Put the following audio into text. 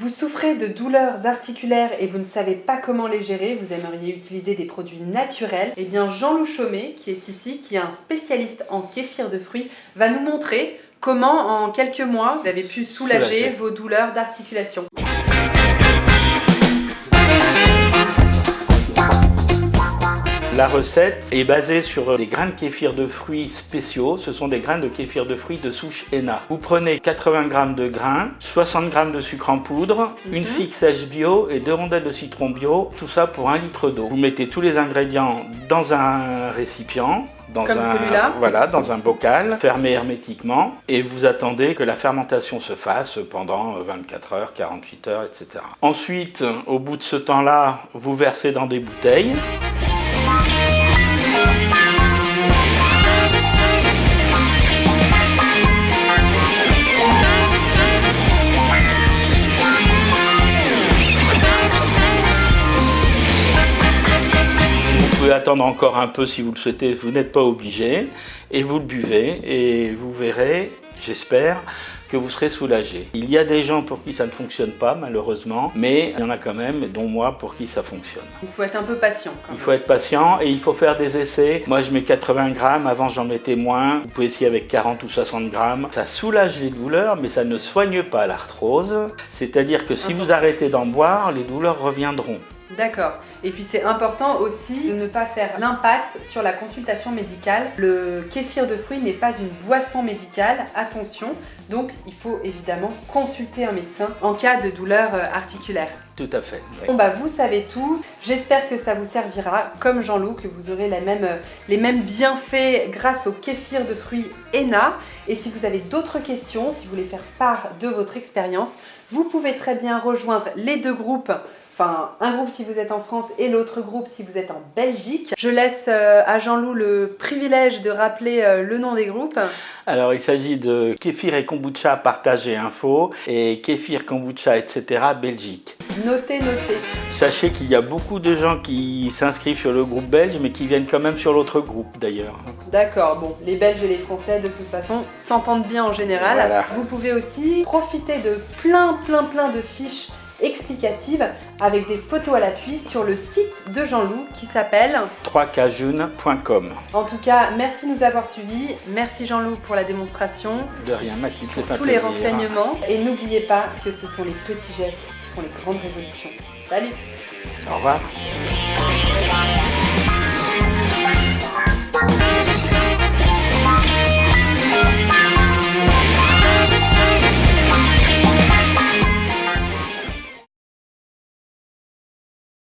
Vous souffrez de douleurs articulaires et vous ne savez pas comment les gérer, vous aimeriez utiliser des produits naturels, eh bien Jean-Loup Chaumet, qui est ici, qui est un spécialiste en kéfir de fruits, va nous montrer comment en quelques mois vous avez pu soulager. vos douleurs d'articulation. La recette est basée sur des grains de kéfir de fruits spéciaux. Ce sont des grains de kéfir de fruits de souche ENA. Vous prenez 80 g de grains, 60 g de sucre en poudre, une mhm. figue sèche bio et deux rondelles de citron bio. Tout ça pour un litre d'eau. Vous mettez tous les ingrédients dans un récipient dans Comme un voilà dans un bocal fermé hermétiquement et vous attendez que la fermentation se fasse pendant 24 heures, 48 heures, etc. Ensuite, au bout de ce temps-là, vous versez dans des bouteilles. Pouvez attendre encore un peu si vous le souhaitez, vous n'êtes pas obligé, et vous le buvez, et vous verrez, j'espère, que vous serez soulagé. Il y a des gens pour qui ça ne fonctionne pas, malheureusement, mais il y en a quand même, dont moi, pour qui ça fonctionne. Il faut être un peu patient. il faut être patient et il faut faire des essais. Moi, je mets 80 grammes, avant j'en mettais moins. Vous pouvez essayer avec 40 ou 60 grammes. Ça soulage les douleurs, mais ça ne soigne pas l'arthrose. C'est-à-dire que si vous arrêtez d'en boire, les douleurs reviendront. D'accord. Et puis c'est important aussi de ne pas faire l'impasse sur la consultation médicale. Le kéfir de fruits n'est pas une boisson médicale, attention. Donc il faut évidemment consulter un médecin en cas de douleur euh, articulaire. Tout à fait. Bon bah vous savez tout. J'espère que ça vous servira, comme Jean-Loup, que vous aurez euh, les mêmes bienfaits grâce au kéfir de fruits ENA. Et si vous avez d'autres questions, si vous voulez faire part de votre expérience, vous pouvez très bien rejoindre les deux groupes Enfin, un groupe si vous êtes en France et l'autre groupe si vous êtes en Belgique. Je laisse euh, à Jean-Loup le privilège de rappeler euh, le nom des groupes. Alors, il s'agit de Kéfir et Kombucha Partager Info et Kéfir Kombucha, etc. Belgique. Notez, notez. Sachez qu'il y a beaucoup de gens qui s'inscrivent sur le groupe belge, mais qui viennent quand même sur l'autre groupe d'ailleurs. D'accord, bon, les Belges et les Français de toute façon s'entendent bien en général. Vous pouvez aussi profiter de plein, plein, plein de fiches explicative avec des photos à l'appui sur le site de Jean-Loup qui s'appelle 3kjune.com. En tout cas, merci de nous avoir suivis. Merci Jean-Loup pour la démonstration. De rien, Mathilde, pour tous les renseignements. Et n'oubliez pas que ce sont les petits gestes qui font les grandes révolutions. Salut Au revoir